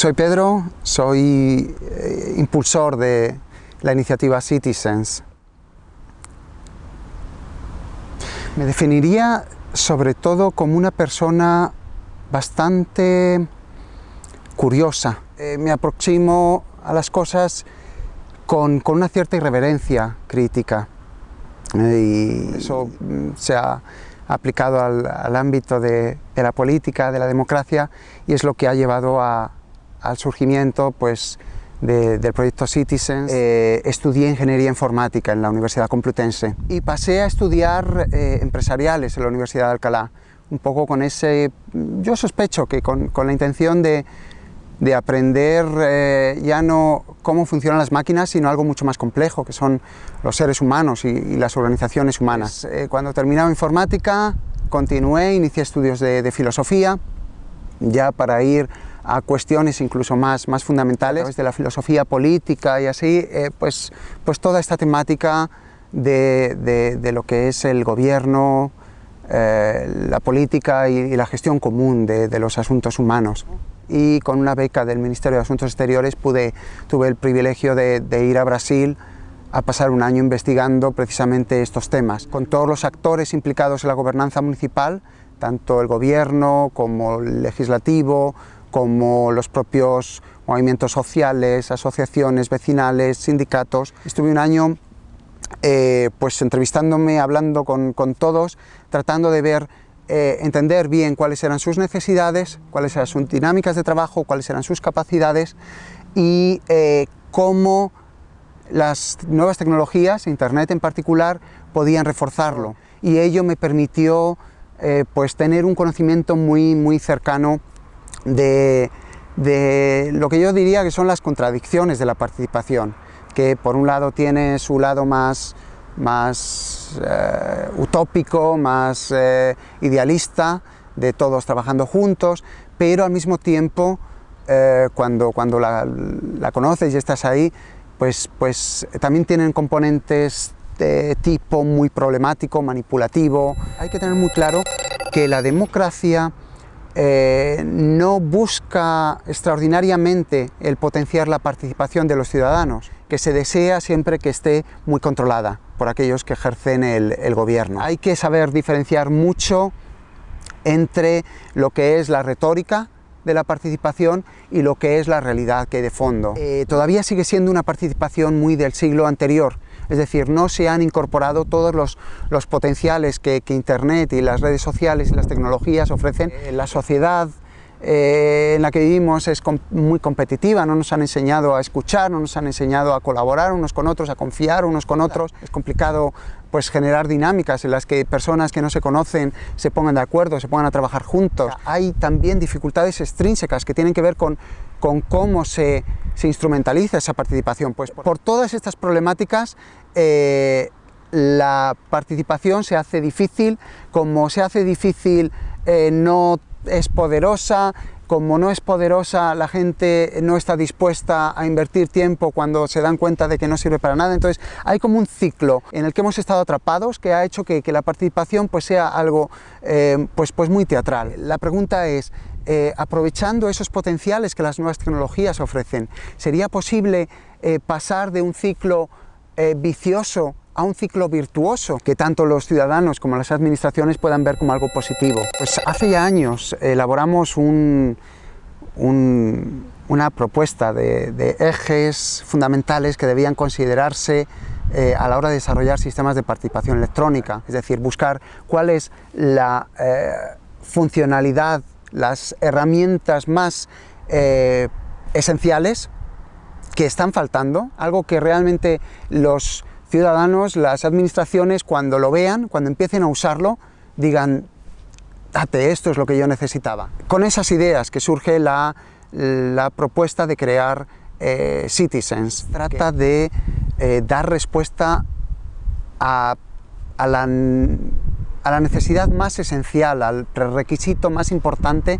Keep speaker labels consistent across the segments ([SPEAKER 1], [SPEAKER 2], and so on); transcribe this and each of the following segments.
[SPEAKER 1] Soy Pedro, soy eh, impulsor de la iniciativa Citizens. Me definiría sobre todo como una persona bastante curiosa. Eh, me aproximo a las cosas con, una cierta irreverencia crítica eh, eso mm, se ha aplicado al, ámbito de, la política, de la democracia y es lo que ha llevado al surgimiento pues, del proyecto Citizens. Eh, estudié Ingeniería Informática en la Universidad Complutense y pasé a estudiar empresariales en la Universidad de Alcalá, un poco con ese, yo sospecho que con la intención de, de aprender eh, ya no cómo funcionan las máquinas, sino algo mucho más complejo, que son los seres humanos y, las organizaciones humanas. Eh, cuando terminaba informática, continué, inicié estudios de, filosofía, ya para ir a cuestiones incluso más, más fundamentales, de la filosofía política y así, eh, pues, pues toda esta temática de, de, lo que es el gobierno, la política y, la gestión común de los asuntos humanos. Y con una beca del Ministerio de Asuntos Exteriores pude, tuve el privilegio de, ir a Brasil a pasar un año investigando precisamente estos temas, con todos los actores implicados en la gobernanza municipal, tanto el gobierno como el legislativo, como los propios movimientos sociales, asociaciones vecinales, sindicatos. Estuve un año eh, pues entrevistándome, hablando con, con todos, tratando de ver eh, entender bien cuáles eran sus necesidades, cuáles eran sus dinámicas de trabajo, cuáles eran sus capacidades y eh, cómo las nuevas tecnologías, Internet en particular, podían reforzarlo. Y ello me permitió eh, pues tener un conocimiento muy, muy cercano de, de lo que yo diría que son las contradicciones de la participación, que por un lado tiene su lado más más eh, utópico, más eh, idealista, de todos trabajando juntos, pero al mismo tiempo, eh, cuando, cuando la, conoces y estás ahí, pues, pues también tienen componentes de tipo muy problemático, manipulativo. Hay que tener muy claro que la democracia no busca extraordinariamente el potenciar la participación de los ciudadanos, que se desea siempre que esté muy controlada por aquellos que ejercen el, gobierno. Hay que saber diferenciar mucho entre lo que es la retórica de la participación y lo que es la realidad que de fondo. Eh, todavía sigue siendo una participación muy del siglo anterior, es decir, no se han incorporado todos los, los potenciales que, que, Internet y las redes sociales y las tecnologías ofrecen. Eh, la sociedad eh, en la que vivimos es muy competitiva, no nos han enseñado a escuchar, no nos han enseñado a colaborar unos con otros, a confiar unos con otros. Es complicado pues, generar dinámicas en las que personas que no se conocen se pongan de acuerdo, se pongan a trabajar juntos. Hay también dificultades extrínsecas que tienen que ver con, con cómo se, se, instrumentaliza esa participación. Pues por, todas estas problemáticas eh, la participación se hace difícil, como se hace difícil eh, no es poderosa, como no es poderosa, la gente no está dispuesta a invertir tiempo cuando se dan cuenta de que no sirve para nada. Entonces hay como un ciclo en el que hemos estado atrapados que ha hecho que, la participación pues, sea algo eh, pues, pues muy teatral. La pregunta es, eh, aprovechando esos potenciales que las nuevas tecnologías ofrecen, ¿sería posible eh, pasar de un ciclo vicioso a un ciclo virtuoso que tanto los ciudadanos como las administraciones puedan ver como algo positivo. Pues hace ya años elaboramos una propuesta de, ejes fundamentales que debían considerarse eh, a la hora de desarrollar sistemas de participación electrónica, es decir, buscar cuál es la eh, funcionalidad, las herramientas más eh, esenciales que están faltando, algo que realmente los ciudadanos, las administraciones, cuando lo vean, cuando empiecen a usarlo, digan, date, esto es lo que yo necesitaba. Con esas ideas que surge la, propuesta de crear eh, Citizens. Trata de eh, dar respuesta a, la, necesidad más esencial, al requisito más importante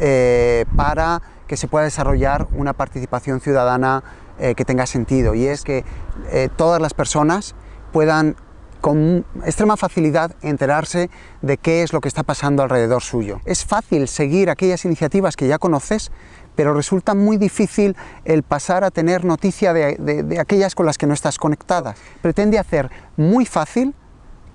[SPEAKER 1] eh, para que se pueda desarrollar una participación ciudadana eh, que tenga sentido y es que eh, todas las personas puedan con extrema facilidad enterarse de qué es lo que está pasando alrededor suyo. Es fácil seguir aquellas iniciativas que ya conoces, pero resulta muy difícil el pasar a tener noticia de, de aquellas con las que no estás conectada. Pretende hacer muy fácil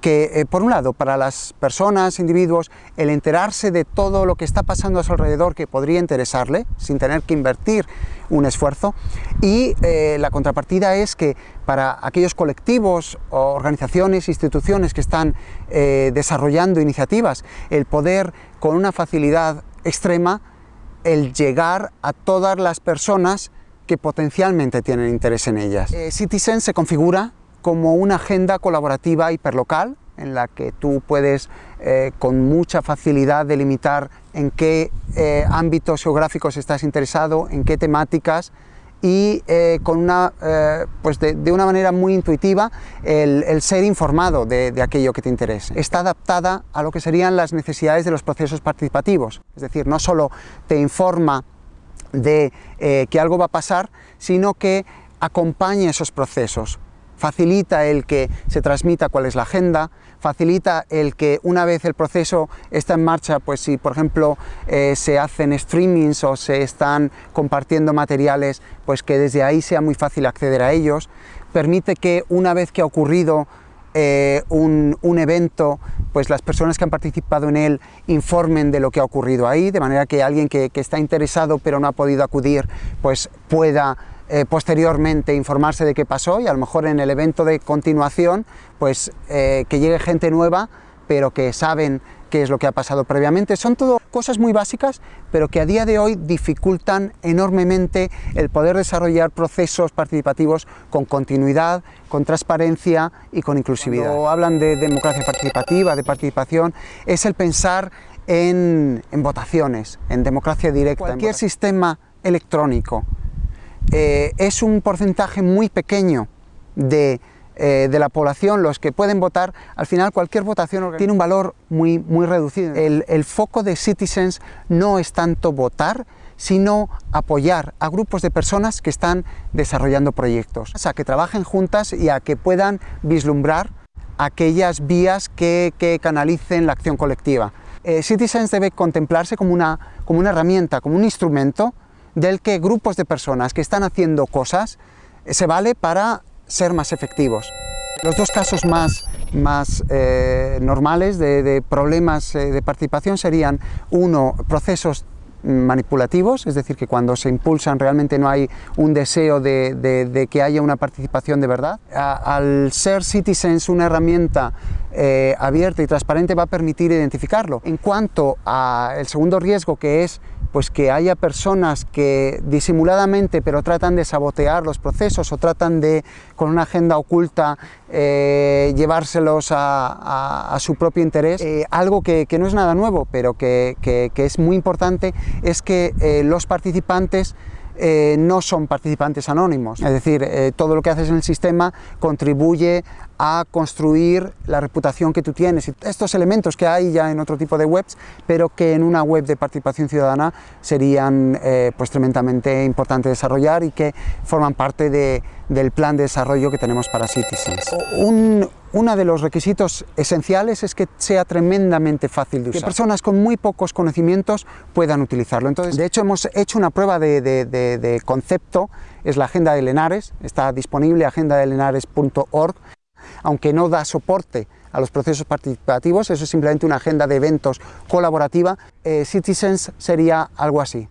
[SPEAKER 1] que, eh, por un lado, para las personas, individuos, el enterarse de todo lo que está pasando a su alrededor que podría interesarle, sin tener que invertir un esfuerzo, y eh, la contrapartida es que para aquellos colectivos, organizaciones, instituciones que están eh, desarrollando iniciativas, el poder con una facilidad extrema, el llegar a todas las personas que potencialmente tienen interés en ellas. Citizen se configura como una agenda colaborativa hiperlocal en la que tú puedes eh, con mucha facilidad delimitar en qué eh, ámbitos geográficos estás interesado, en qué temáticas y eh, con una, pues de, una manera muy intuitiva el, ser informado de, de, aquello que te interese. Está adaptada a lo que serían las necesidades de los procesos participativos, es decir, no solo te informa de que algo va a pasar, sino que acompaña esos procesos, facilita el que se transmita cuál es la agenda, facilita el que una vez el proceso está en marcha, pues si por ejemplo eh, se hacen streamings o se están compartiendo materiales, pues que desde ahí sea muy fácil acceder a ellos, permite que una vez que ha ocurrido eh, un, evento, pues las personas que han participado en él informen de lo que ha ocurrido ahí, de manera que alguien que, que está interesado pero no ha podido acudir, pues pueda eh, posteriormente informarse de qué pasó y a lo mejor en el evento de continuación pues eh, que llegue gente nueva pero que saben qué es lo que ha pasado previamente. Son todo cosas muy básicas, pero que a día de hoy dificultan enormemente el poder desarrollar procesos participativos con continuidad, con transparencia y con inclusividad. Cuando hablan de democracia participativa, de participación, es el pensar en, votaciones, en democracia directa. Cualquier sistema electrónico eh, es un porcentaje muy pequeño eh, de, la población los que pueden votar, al final cualquier votación tiene un valor muy, muy reducido. El, el foco de Citizens no es tanto votar, sino apoyar a grupos de personas que están desarrollando proyectos, a que trabajen juntas y a que puedan vislumbrar aquellas vías que, canalicen la acción colectiva. Eh, Citizens debe contemplarse como una, como una herramienta, como un instrumento del que grupos de personas que están haciendo cosas eh, se vale para ser más efectivos. Los dos casos más, más eh, normales de, problemas eh, de participación serían, uno, procesos manipulativos, es decir, que cuando se impulsan realmente no hay un deseo de, que haya una participación de verdad. al ser Citizens una herramienta abierta y transparente va a permitir identificarlo. En cuanto al segundo riesgo que es pues que haya personas que disimuladamente pero tratan de sabotear los procesos o tratan de, con una agenda oculta, eh, llevárselos a, su propio interés. Eh, algo que, no es nada nuevo, pero que, es muy importante, es que eh, los participantes no son participantes anónimos, es decir, todo lo que haces en el sistema contribuye a construir la reputación que tú tienes. Estos elementos que hay ya en otro tipo de webs, pero que en una web de participación ciudadana serían eh, pues tremendamente importantes desarrollar y que forman parte del plan de desarrollo que tenemos para Citizens. Uno de los requisitos esenciales es que sea tremendamente fácil de usar, que personas con muy pocos conocimientos puedan utilizarlo. Entonces, de hecho, hemos hecho una prueba de, de concepto, es la agenda de Lenares, está disponible agendadelenares.org aunque no da soporte a los procesos participativos, eso es simplemente una agenda de eventos colaborativa, eh, Citizens sería algo así.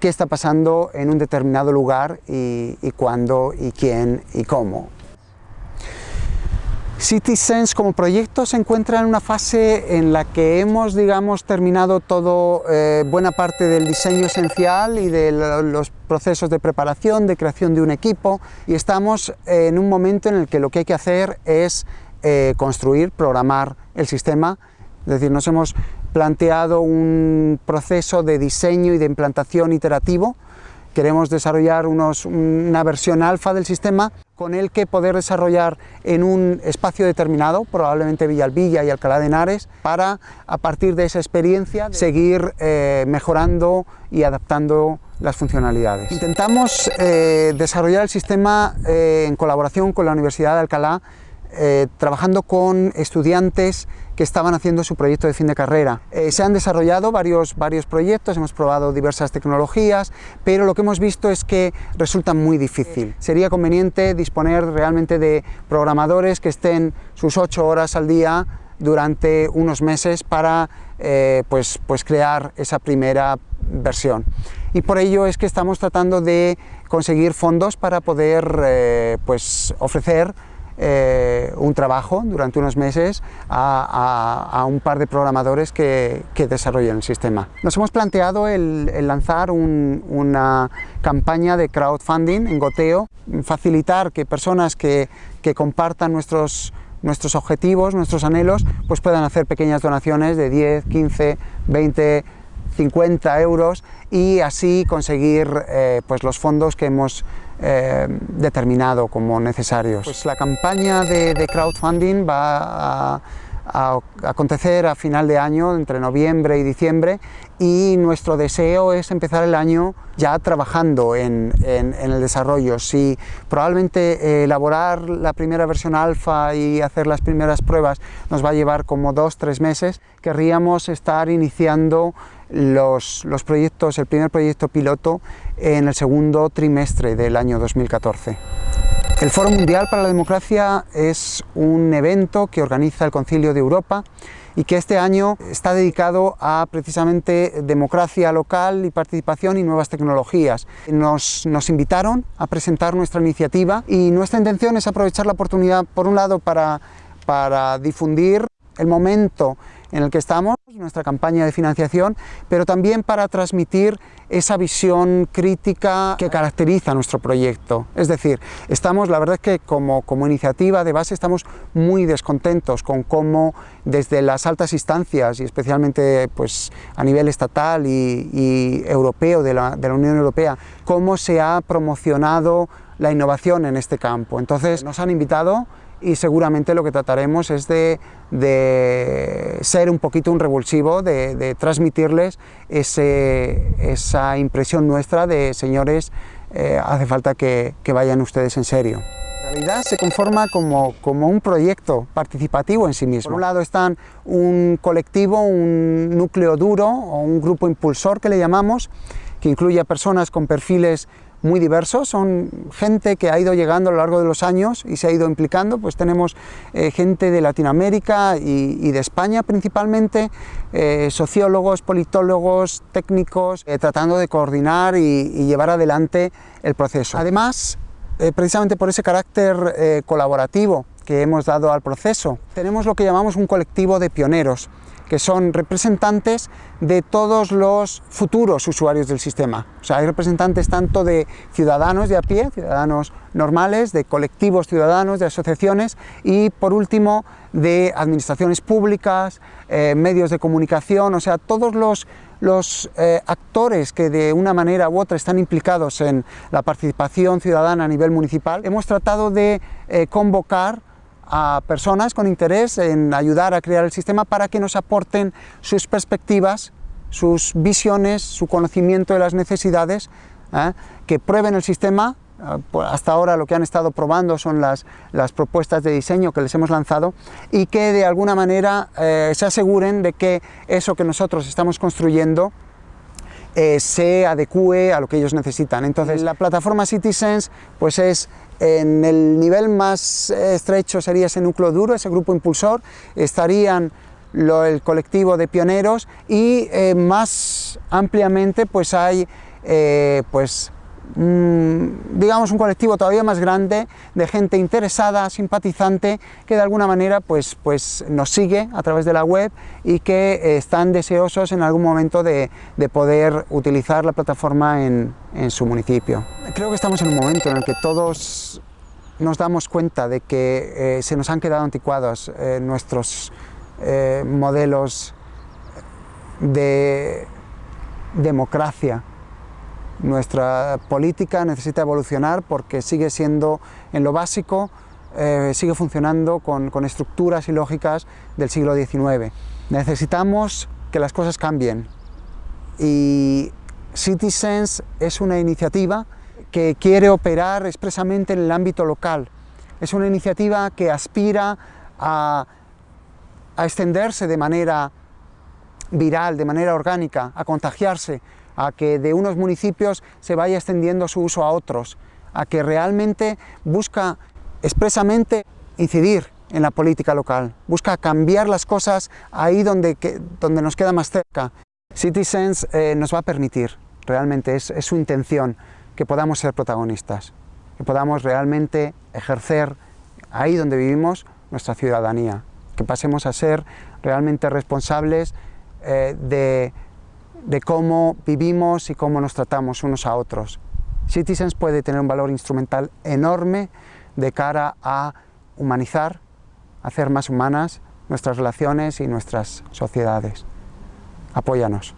[SPEAKER 1] ¿Qué está pasando en un determinado lugar y, y cuándo y quién y cómo? Citizens como proyecto se encuentra en una fase en la que hemos, digamos, terminado todo, eh, buena parte del diseño esencial y de los procesos de preparación, de creación de un equipo y estamos en un momento en el que lo que hay que hacer es eh, construir, programar el sistema, es decir, nos hemos planteado un proceso de diseño y de implantación iterativo. Queremos desarrollar una versión alfa del sistema con el que poder desarrollar en un espacio determinado, probablemente Villalvilla y Alcalá de Henares, para a partir de esa experiencia seguir eh, mejorando y adaptando las funcionalidades. Intentamos eh, desarrollar el sistema eh, en colaboración con la Universidad de Alcalá eh, trabajando con estudiantes que estaban haciendo su proyecto de fin de carrera. Eh, se han desarrollado varios, varios proyectos, hemos probado diversas tecnologías, pero lo que hemos visto es que resulta muy difícil. Sería conveniente disponer realmente de programadores que estén sus ocho horas al día durante unos meses para eh, pues, pues crear esa primera versión. Y por ello es que estamos tratando de conseguir fondos para poder pues, ofrecer eh, un trabajo durante unos meses a, un par de programadores que, desarrollen el sistema. Nos hemos planteado el, lanzar una campaña de crowdfunding en goteo, facilitar que personas que, que compartan nuestros nuestros objetivos, nuestros anhelos, pues puedan hacer pequeñas donaciones de 10, 15, 20, 50 euros y así conseguir eh, pues los fondos que hemos eh, determinado como necesarios. Pues la campaña de, crowdfunding va a, acontecer a final de año, entre noviembre y diciembre, y nuestro deseo es empezar el año ya trabajando en, el desarrollo. Si probablemente eh, elaborar la primera versión alfa y hacer las primeras pruebas nos va a llevar como dos, tres meses, querríamos estar iniciando los, los proyectos, el primer proyecto piloto en el segundo trimestre del año 2014. El Foro Mundial para la Democracia es un evento que organiza el Concilio de Europa y que este año está dedicado a precisamente democracia local y participación y nuevas tecnologías. Nos, nos invitaron a presentar nuestra iniciativa y nuestra intención es aprovechar la oportunidad, por un lado, para, para difundir el momento en el que estamos, nuestra campaña de financiación, pero también para transmitir esa visión crítica que caracteriza nuestro proyecto. Es decir, estamos, la verdad es que como, como iniciativa de base estamos muy descontentos con cómo desde las altas instancias y especialmente pues, a nivel estatal y, europeo de la, de la Unión Europea, cómo se ha promocionado la innovación en este campo. Entonces nos han invitado y seguramente lo que trataremos es de, ser un poquito un revulsivo, de, transmitirles esa impresión nuestra de señores, eh, hace falta que, vayan ustedes en serio. En realidad se conforma como, como, un proyecto participativo en sí mismo. Por un lado están un colectivo, un núcleo duro o un grupo impulsor que le llamamos, que incluye a personas con perfiles muy diversos, son gente que ha ido llegando a lo largo de los años y se ha ido implicando, pues tenemos eh, gente de Latinoamérica y, de España principalmente, eh, sociólogos, politólogos, técnicos, eh, tratando de coordinar y, llevar adelante el proceso. Además, precisamente por ese carácter colaborativo que hemos dado al proceso, tenemos lo que llamamos un colectivo de pioneros, que son representantes de todos los futuros usuarios del sistema. O sea, hay representantes tanto de ciudadanos de a pie, ciudadanos normales, de colectivos ciudadanos, de asociaciones y, por último, de administraciones públicas, eh, medios de comunicación, o sea, todos los, los eh, actores que de una manera u otra están implicados en la participación ciudadana a nivel municipal. Hemos tratado de eh, convocar a personas con interés en ayudar a crear el sistema para que nos aporten sus perspectivas, sus visiones, su conocimiento de las necesidades, ¿eh? que prueben el sistema, ¿eh? pues hasta ahora lo que han estado probando son las, las, propuestas de diseño que les hemos lanzado y que de alguna manera eh, se aseguren de que eso que nosotros estamos construyendo se adecue a lo que ellos necesitan. Entonces la plataforma Citizens pues es en el nivel más estrecho sería ese núcleo duro, ese grupo impulsor, estarían el colectivo de pioneros y eh, más ampliamente pues hay eh, pues digamos un colectivo todavía más grande de gente interesada, simpatizante, que de alguna manera pues, pues nos sigue a través de la web y que eh, están deseosos en algún momento de, poder utilizar la plataforma en, su municipio. Creo que estamos en un momento en el que todos nos damos cuenta de que eh, se nos han quedado anticuados eh, nuestros modelos de democracia nuestra política necesita evolucionar porque sigue siendo en lo básico, eh, sigue funcionando con, estructuras y lógicas del siglo XIX. Necesitamos que las cosas cambien y Citizens es una iniciativa que quiere operar expresamente en el ámbito local. es una iniciativa que aspira a, a extenderse de manera viral, de manera orgánica, a contagiarse, a que de unos municipios se vaya extendiendo su uso a otros, a que realmente busca expresamente incidir en la política local, busca cambiar las cosas ahí donde, donde nos queda más cerca. Citizens eh, nos va a permitir, realmente es, es su intención, que podamos ser protagonistas, que podamos realmente ejercer ahí donde vivimos nuestra ciudadanía, que pasemos a ser realmente responsables eh, de, de cómo vivimos y cómo nos tratamos unos a otros. Citizens puede tener un valor instrumental enorme de cara a humanizar, hacer más humanas nuestras relaciones y nuestras sociedades. Apóyanos.